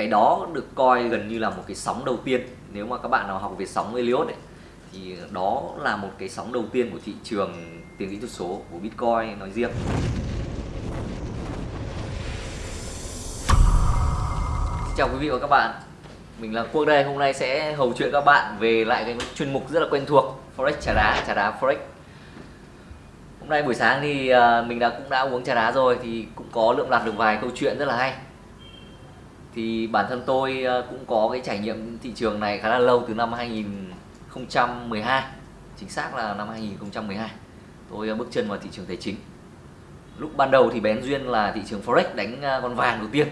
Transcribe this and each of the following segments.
cái đó được coi gần như là một cái sóng đầu tiên. Nếu mà các bạn nào học về sóng Elliott ấy, thì đó là một cái sóng đầu tiên của thị trường tiền kỹ thuật số của Bitcoin nói riêng. Xin chào quý vị và các bạn. Mình là Quốc đây. Hôm nay sẽ hầu chuyện các bạn về lại cái chuyên mục rất là quen thuộc Forex trà đá trà đá Forex. Hôm nay buổi sáng thì à, mình đã cũng đã uống trà đá rồi thì cũng có lượm lặt được vài câu chuyện rất là hay thì bản thân tôi ờ, cũng có cái trải nghiệm thị trường này khá là lâu từ năm 2012 chính xác là năm 2012 tôi ờ, bước chân vào thị trường tài chính. Lúc ban đầu thì bén duyên là thị trường forex đánh ờ, con vàng đầu tiên.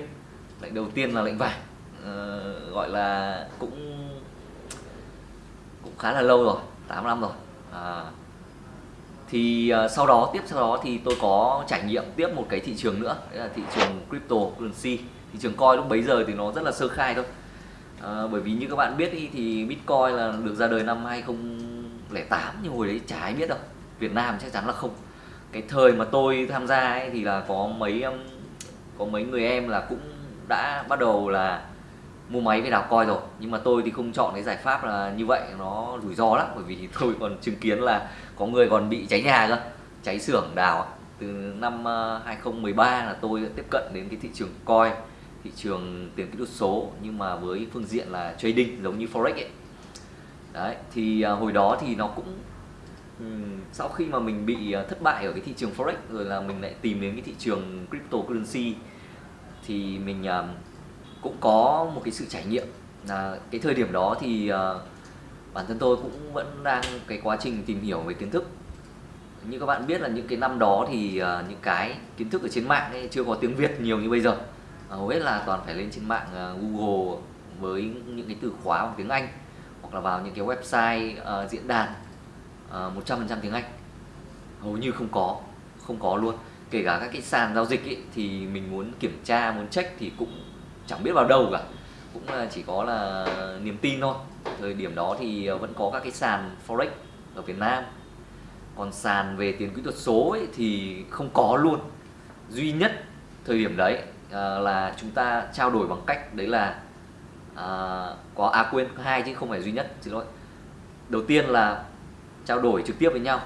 Lệnh đầu tiên là lệnh vàng. Ờ, gọi là cũng cũng khá là lâu rồi 8 năm rồi. À, thì sau đó tiếp sau đó thì tôi có trải nghiệm tiếp một cái thị trường nữa đấy là thị trường cryptocurrency thị trường coin lúc bấy giờ thì nó rất là sơ khai thôi. À, bởi vì như các bạn biết ý, thì bitcoin là được ra đời năm 2008 nhưng hồi đấy chả ai biết đâu. Việt Nam chắc chắn là không. Cái thời mà tôi tham gia ấy thì là có mấy um, có mấy người em là cũng đã bắt đầu là mua máy về đào coi rồi. Nhưng mà tôi thì không chọn cái giải pháp là như vậy nó rủi ro lắm. Bởi vì tôi còn chứng kiến là có người còn bị cháy nhà cơ cháy xưởng đào từ năm uh, 2013 là tôi đã tiếp cận đến cái thị trường coi thị trường tiền kỹ thuật số nhưng mà với phương diện là trading giống như forex ấy. Đấy thì à, hồi đó thì nó cũng sau khi mà mình bị à, thất bại ở cái thị trường forex rồi là mình lại tìm đến cái thị trường cryptocurrency thì mình à, cũng có một cái sự trải nghiệm. Là cái thời điểm đó thì à, bản thân tôi cũng vẫn đang cái quá trình tìm hiểu về kiến thức. Như các bạn biết là những cái năm đó thì uh, những cái kiến thức ở trên mạng ấy chưa có tiếng Việt nhiều như bây giờ hầu hết là toàn phải lên trên mạng ờ, Google với những cái từ khóa bằng tiếng Anh hoặc là vào những cái website uh, diễn đàn ờ, một trăm phần trăm tiếng Anh. Hầu như không có không có luôn. Kể cả các cái sàn giao dịch ấy, thì mình muốn kiểm tra muốn check thì cũng chẳng biết vào đâu cả. Cũng chỉ có là niềm tin thôi. Thời điểm đó thì vẫn có các cái sàn forex ở Việt Nam. Còn sàn về tiền kỹ thuật số ấy thì không có luôn. Duy nhất thời điểm đấy à, là chúng ta trao đổi bằng cách đấy là à, có à quên hai chứ không phải duy nhất xin lỗi. Đầu tiên là trao đổi trực tiếp với nhau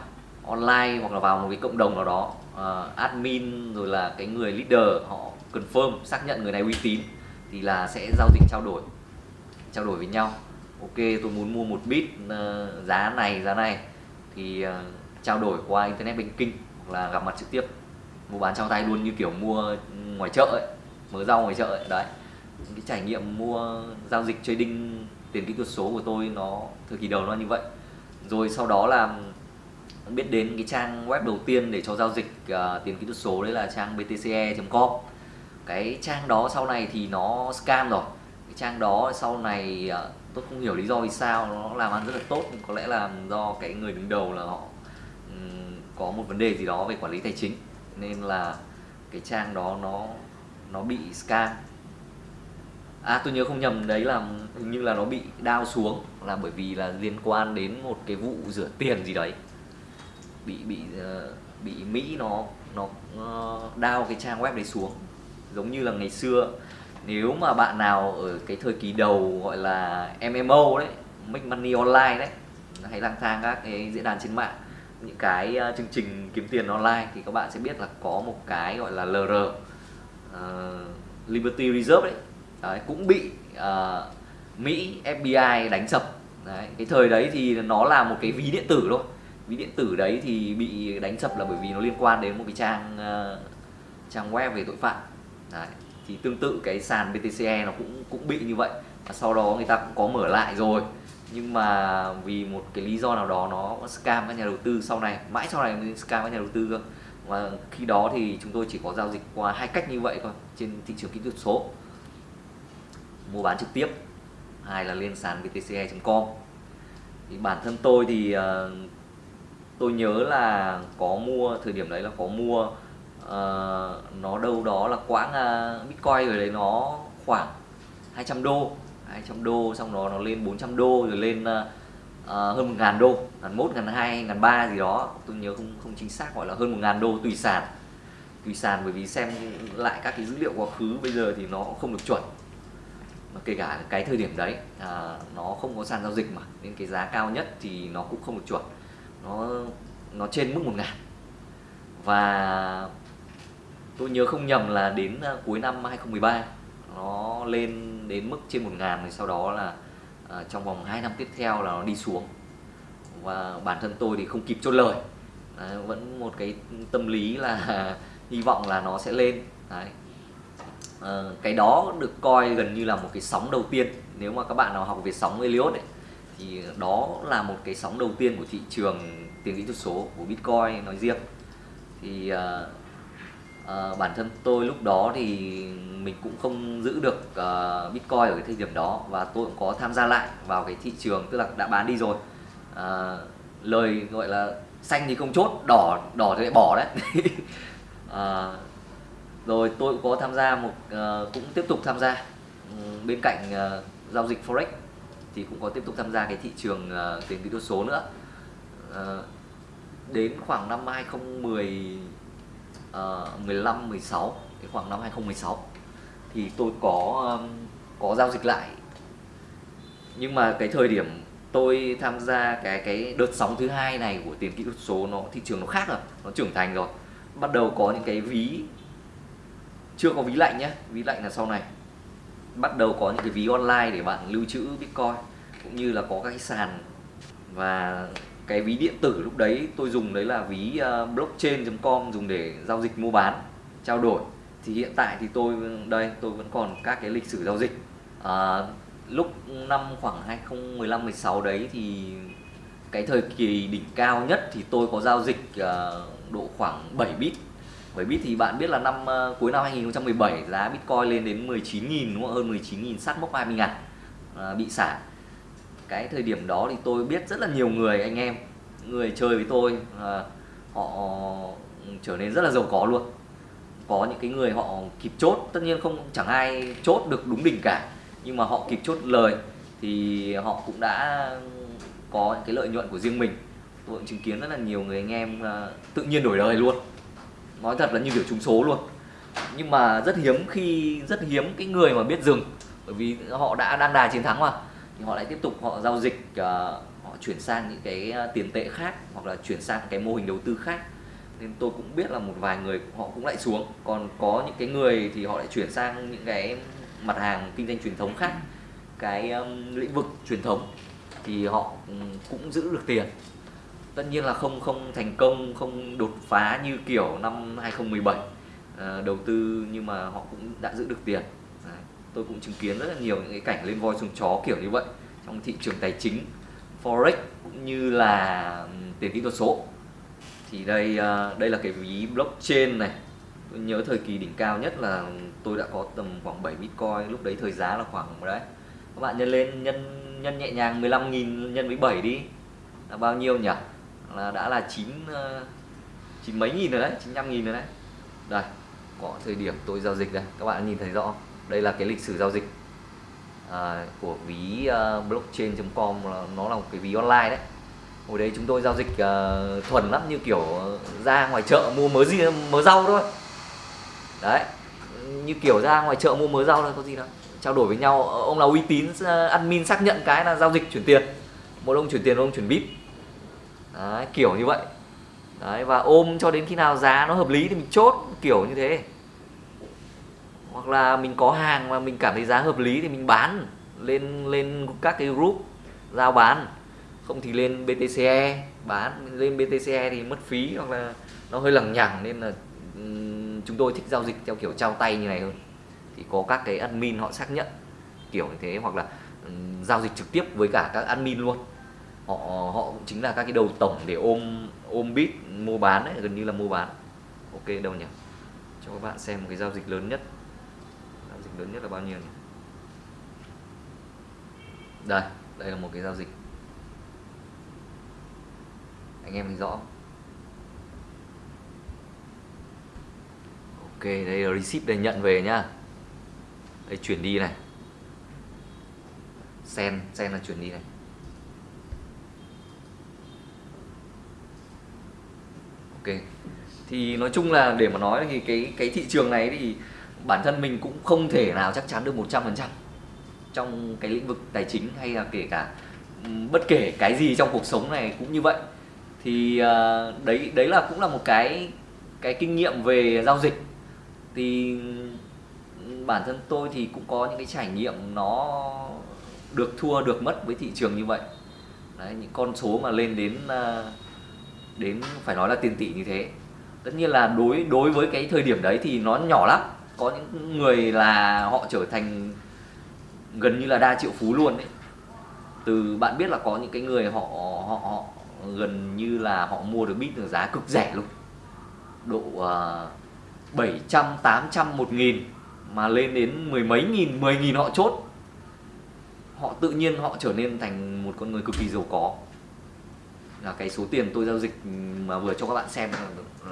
online hoặc là vào một cái cộng đồng nào đó uh, admin rồi là cái người leader họ confirm xác nhận người này uy tín thì là sẽ giao dịch trao đổi trao đổi với nhau. Ok tôi muốn mua một bit uh, giá này giá này thì uh, trao đổi qua internet banking hoặc là gặp mặt trực tiếp mua bán trao tay luôn như kiểu mua ngoài chợ ấy mở rau ngoài chợ ấy. Đấy. Cái trải nghiệm mua giao dịch trading tiền kỹ thuật số của tôi nó thời kỳ đầu nó như vậy. Rồi sau đó là biết đến cái trang web đầu tiên để cho giao dịch uh, tiền kỹ thuật số đấy là trang btce.com cái trang đó sau này thì nó scam rồi. Cái trang đó sau này uh, tôi không hiểu lý do vì sao nó làm ăn rất là tốt có lẽ là do cái người đứng đầu là họ um, có một vấn đề gì đó về quản lý tài chính nên là cái trang đó nó nó bị scam. À tôi nhớ không nhầm đấy là hình như là nó bị đao xuống là bởi vì là liên quan đến một cái vụ rửa tiền gì đấy. Bị bị ờ, bị mỹ nó nó ờ, đao cái trang web đấy xuống. Giống như là ngày xưa, nếu mà bạn nào ở cái thời kỳ đầu gọi là MMO đấy, make money online đấy, hay lang thang các cái diễn đàn trên mạng những cái uh, chương trình kiếm tiền online thì các bạn sẽ biết là có một cái gọi là LR uh, ờ, Liberty Reserve đấy, đấy cũng bị uh, Mỹ FBI đánh sập. Đấy, cái thời đấy thì nó là một cái ví điện tử thôi. Ví điện tử đấy thì bị đánh sập là bởi vì nó liên quan đến một cái trang uh, trang web về tội phạm. Đấy. thì tương tự cái sàn BTCE nó cũng cũng bị như vậy. Và sau đó người ta cũng có mở lại rồi nhưng mà vì một cái lý do nào đó nó scam các nhà đầu tư sau này mãi sau này mới scam các nhà đầu tư cơ. Và khi đó thì chúng tôi chỉ có giao dịch qua hai cách như vậy thôi trên thị trường kỹ thuật số. Mua bán trực tiếp hai là lên sàn btce.com thì bản thân tôi thì uh, tôi nhớ là có mua thời điểm đấy là có mua uh, nó đâu đó là quãng uh, Bitcoin rồi đấy nó khoảng 200 đô. 200 đô xong đó nó lên 400 đô rồi lên uh, hơn một ngàn đô ngàn mốt ngàn hai ngàn ba gì đó. Tôi nhớ không không chính xác gọi là hơn một ngàn đô tùy sàn. Tùy sàn bởi vì xem lại các cái dữ liệu quá khứ bây giờ thì nó không được chuẩn. Kể cả cái thời điểm đấy à, nó không có sàn giao dịch mà nên cái giá cao nhất thì nó cũng không được chuẩn. Nó nó trên mức một ngàn. Và tôi nhớ không nhầm là đến ờ, cuối năm 2013 nó lên đến mức trên một ngàn thì sau đó là à, trong vòng 2 năm tiếp theo là nó đi xuống. Và bản thân tôi thì không kịp chốt lời. Đấy, vẫn một cái tâm lý là hy vọng là nó sẽ lên. Đấy. À, cái đó được coi gần như là một cái sóng đầu tiên. Nếu mà các bạn nào học về sóng Elliott ấy, thì đó là một cái sóng đầu tiên của thị trường tiền kỹ thuật số của Bitcoin nói riêng. Thì à, à, bản thân tôi lúc đó thì mình cũng không giữ được uh, Bitcoin ở cái thời điểm đó và tôi cũng có tham gia lại vào cái thị trường tức là đã bán đi rồi. À, lời gọi là xanh thì không chốt đỏ đỏ thì lại bỏ đấy. À, rồi tôi cũng có tham gia một uh, cũng tiếp tục tham gia. Um, bên cạnh uh, giao dịch forex thì cũng có tiếp tục tham gia cái thị trường uh, tiền kỹ thuật số nữa. Uh, đến khoảng năm 2010 uh, 15 16 cái khoảng năm 2016 thì tôi có um, có giao dịch lại. Nhưng mà cái thời điểm tôi tham gia cái cái đợt sóng thứ hai này của tiền kỹ thuật số nó thị trường nó khác rồi nó trưởng thành rồi. Bắt đầu có những cái ví chưa có ví lạnh nhé ví lạnh là sau này. Bắt đầu có những cái ví online để bạn lưu trữ bitcoin cũng như là có các cái sàn và cái ví điện tử lúc đấy tôi dùng đấy là ví ờ, uh, blockchain.com dùng để giao dịch mua bán trao đổi. Thì hiện tại thì tôi đây tôi vẫn còn các cái lịch sử giao dịch. À, lúc năm khoảng 2015 16 đấy thì cái thời kỳ đỉnh cao nhất thì tôi có giao dịch uh, độ khoảng 7 bit. 7 bit thì bạn biết là năm uh, cuối năm 2017 giá Bitcoin lên đến 19.000 đúng không? hơn 19.000 sát mốc 20 ngàn uh, bị sản cái thời điểm đó thì tôi biết rất là nhiều người anh em người chơi với tôi à, họ trở nên rất là giàu có luôn. Có những cái người họ kịp chốt tất nhiên không chẳng ai chốt được đúng đỉnh cả nhưng mà họ kịp chốt lời thì họ cũng đã có những cái lợi nhuận của riêng mình. Tôi cũng chứng kiến rất là nhiều người anh em à, tự nhiên đổi đời luôn. Nói thật là như kiểu trúng số luôn. Nhưng mà rất hiếm khi rất hiếm cái người mà biết dừng bởi vì họ đã đang đà chiến thắng mà thì họ lại tiếp tục họ giao dịch uh, họ chuyển sang những cái à, tiền tệ khác hoặc là chuyển sang cái mô hình đầu tư khác. Nên tôi cũng biết là một vài người họ cũng lại xuống. Còn có những cái người thì họ lại chuyển sang những cái mặt hàng kinh doanh truyền thống khác. Cái um, lĩnh vực truyền thống thì họ cũng giữ được tiền. Tất nhiên là không không thành công không đột phá như kiểu năm 2017 uh, à, đầu tư nhưng mà họ cũng đã giữ được tiền tôi cũng chứng kiến rất là nhiều những cái cảnh lên voi xuống chó kiểu như vậy trong thị trường tài chính, forex cũng như là tiền kỹ thuật số. Thì đây ờ, đây là cái ví blockchain này. Tôi nhớ thời kỳ đỉnh cao nhất là tôi đã có tầm khoảng 7 bitcoin, lúc đấy thời giá là khoảng đấy. Các bạn nhân lên, nhân nhân nhẹ nhàng 15.000 nhân với 7 đi. Là bao nhiêu nhỉ? Là đã là 9 ờ, chín mấy nghìn rồi đấy 95 nghìn rồi đấy. Đây, có thời điểm tôi giao dịch đây, các bạn nhìn thấy rõ đây là cái lịch sử giao dịch à, của ví à, uh, blockchain.com nó là một cái ví online đấy. Hồi đấy chúng tôi giao dịch uh, thuần lắm như kiểu à, ra ngoài chợ mua mớ gì mớ rau thôi. Đấy như kiểu ra ngoài chợ mua mớ rau thôi có gì đâu. Trao đổi với nhau ờ, ông là uy tín admin xác nhận cái là giao dịch chuyển tiền. Một ông chuyển tiền một ông chuyển bit. Đấy, kiểu như vậy. Đấy và ôm cho đến khi nào giá nó hợp lý thì mình chốt kiểu như thế hoặc là mình có hàng mà mình cảm thấy giá hợp lý thì mình bán lên lên các cái group giao bán. Không thì lên BTCE bán lên BTCE thì mất phí hoặc là nó hơi lằng nhằng nên là chúng tôi thích giao dịch theo kiểu trao tay như này hơn. Thì có các cái admin họ xác nhận kiểu như thế. Hoặc là giao dịch trực tiếp với cả các admin luôn. Họ họ cũng chính là các cái đầu tổng để ôm ôm bit mua bán ấy, gần như là mua bán. Ok đâu nhỉ? Cho các bạn xem một cái giao dịch lớn nhất lớn nhất là bao nhiêu nhỉ? đây đây là một cái giao dịch. Anh em thấy rõ ok, đây là receipt đây nhận về nhá. Đây, chuyển đi này. Sen sen là chuyển đi này. Ok. Thì nói chung là để mà nói thì cái cái thị trường này thì bản thân mình cũng không thể nào chắc chắn được 100% trong cái lĩnh vực tài chính hay là kể cả bất kể cái gì trong cuộc sống này cũng như vậy. Thì ờ, đấy đấy là cũng là một cái cái kinh nghiệm về giao dịch. Thì bản thân tôi thì cũng có những cái trải nghiệm nó được thua được mất với thị trường như vậy. Đấy, những con số mà lên đến ờ, đến phải nói là tiền tỷ như thế. Tất nhiên là đối đối với cái thời điểm đấy thì nó nhỏ lắm có những người là họ trở thành gần như là đa triệu phú luôn đấy. Từ bạn biết là có những cái người họ họ, họ gần như là họ mua được bit được giá cực rẻ luôn. Độ uh, 700, 800, một nghìn mà lên đến mười mấy nghìn, 10 nghìn họ chốt. Họ tự nhiên họ trở nên thành một con người cực kỳ giàu có. Là cái số tiền tôi giao dịch mà vừa cho các bạn xem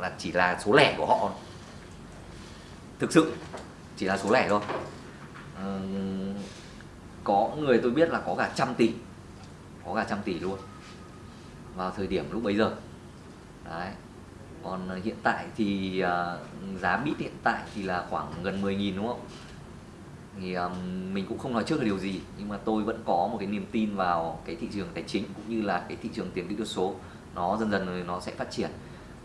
là chỉ là số lẻ của họ thực sự chỉ là số lẻ thôi. À, có người tôi biết là có cả trăm tỷ có cả trăm tỷ luôn. Vào thời điểm lúc bấy giờ. Đấy. Còn hiện tại thì uh, giá bit hiện tại thì là khoảng gần 10.000 đúng không? Thì um, mình cũng không nói trước là điều gì nhưng mà tôi vẫn có một cái niềm tin vào cái thị trường tài chính cũng như là cái thị trường tiền kỹ thuật số. Nó dần dần nó sẽ phát triển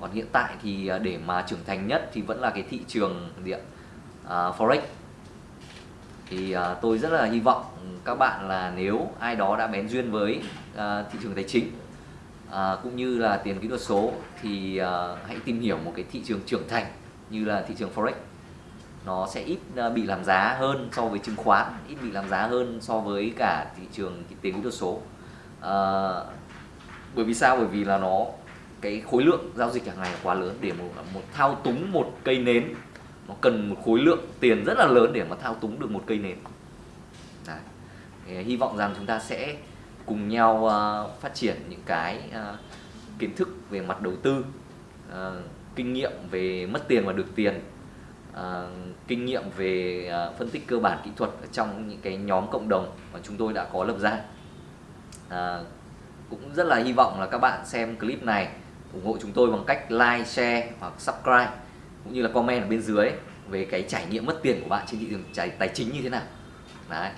còn hiện tại thì à, để mà trưởng thành nhất thì vẫn là cái thị trường điện uh, à, forex. Thì uh, tôi rất là hy vọng các bạn là nếu ai đó đã bén duyên với uh, thị trường tài chính uh, cũng như là tiền kỹ thuật số thì uh, hãy tìm hiểu một cái thị trường trưởng thành như là thị trường forex. Nó sẽ ít uh, bị làm giá hơn so với chứng khoán ít bị làm giá hơn so với cả thị trường tiền kỹ thuật số. Uh, bởi vì sao? Bởi vì là nó cái khối lượng giao dịch hàng ngày quá lớn để một, một thao túng một cây nến. Nó cần một khối lượng tiền rất là lớn để mà thao túng được một cây nến. Đấy. Thì à, hy vọng rằng chúng ta sẽ cùng nhau uh, phát triển những cái uh, kiến thức về mặt đầu tư uh, kinh nghiệm về mất tiền và được tiền uh, kinh nghiệm về uh, phân tích cơ bản kỹ thuật ở trong những cái nhóm cộng đồng mà chúng tôi đã có lập ra. Uh, cũng rất là hy vọng là các bạn xem clip này ủng hộ chúng tôi bằng cách like, share hoặc subscribe cũng như là comment ở bên dưới về cái trải nghiệm mất tiền của bạn trên thị trường tài, tài chính như thế nào. Đấy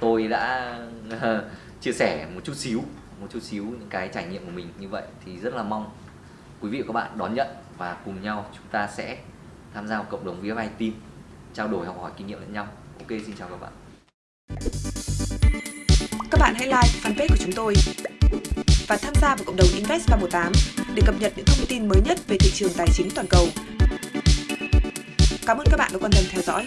tôi đã chia sẻ một chút xíu một chút xíu những cái trải nghiệm của mình như vậy thì rất là mong quý vị và các bạn đón nhận và cùng nhau chúng ta sẽ tham gia cộng đồng VFI Team trao đổi học hỏi kinh nghiệm lẫn nhau. Ok xin chào các bạn. Các bạn hãy like fanpage của chúng tôi và tham gia vào cộng đồng Invest 318 để cập nhật những thông tin mới nhất về thị trường tài chính toàn cầu. Cảm ơn các bạn đã quan tâm theo dõi.